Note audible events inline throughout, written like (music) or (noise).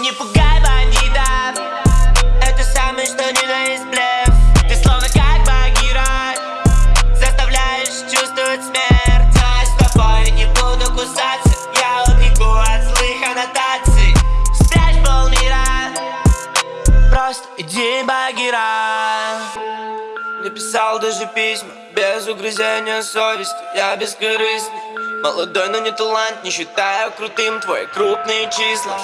Не пугай бандита. Это самый что ни на есть блеф. Ты словно как Багира. Заставляешь чувствовать смерть. А с тобой не буду кусаться. Я убегу от злых аннотаций. Спрячь полмира Просто иди Багира. Не писал даже письма Без угрызения совести. Я бескорыстный Молодой, но не талант. Не считаю крутым твои крупные числа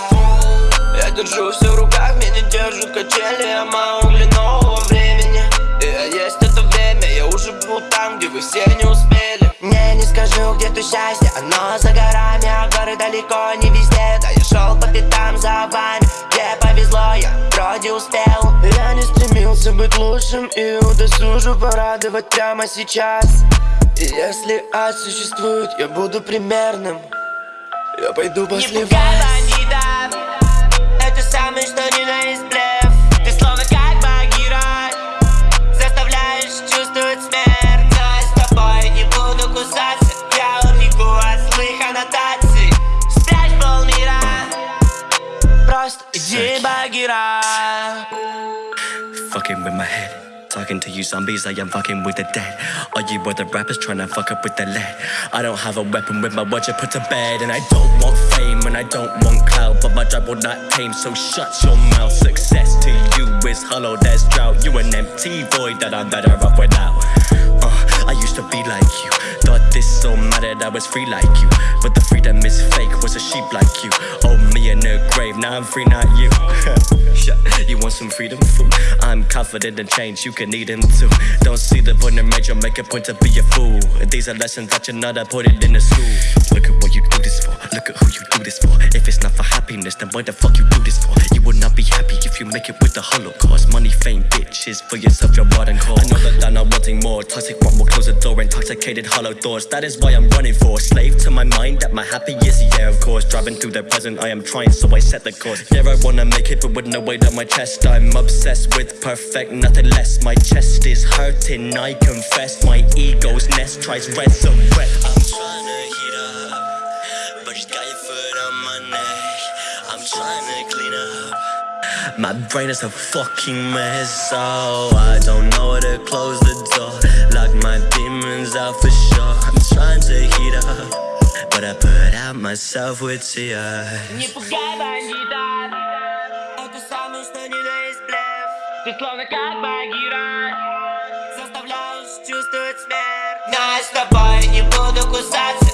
я держу все в руках, меня держат качели Я мало нового времени. И я есть это время, я уже был там, где вы все не успели. Не, не скажу, где то счастье, оно за горами А горы далеко не везде, да я шел по пятам за вами Где повезло, я вроде успел. Я не стремился быть лучшим и удосужу порадовать прямо сейчас. И если ад существует, я буду примерным. Я пойду после вас самый with my head. Talking to you zombies, I am fucking with the dead. Are you other rappers trying to fuck up with the lead? I don't have a weapon with my watch, I put to bed. And I don't want fame and I don't want clout But my job will not tame, so shut your mouth. Success to you is hollow, there's drought. You an empty void that I'm better off without to be like you. Thought this so mattered, I was free like you. But the freedom is fake, was a sheep like you. Oh, me in the grave, now I'm free, not you. (laughs) You want some freedom, fool? I'm confident in change, you can need him too. Don't see the point in major, make a point to be a fool. These are lessons that you're not, I put it in the school. Look at what you do this for, look at who you do this for. If it's not for happiness, then why the fuck you do this for? You will not be happy if you make it with the holocaust. Money, fame, bitches, for yourself, you're rotten cause I know that I'm not wanting more, toxic one will close the door. Intoxicated, hollow thoughts, that is why I'm running for. Slave to my mind, at my happiest, yeah of course. Driving through the present, I am trying, so I set the course. Yeah, I wanna make it, but with no weight on my chest. I'm obsessed with perfect, nothing less. My chest is hurting, I confess. My ego's nest tries resurrect I'm My brain is a fucking mess Oh, I don't know where to close the door Lock my demons out for sure I'm trying to heat up But I put out myself with tears Не пугай бандита Ты словно как Багира Заставляешь чувствовать смерть Но я с тобой не буду кусаться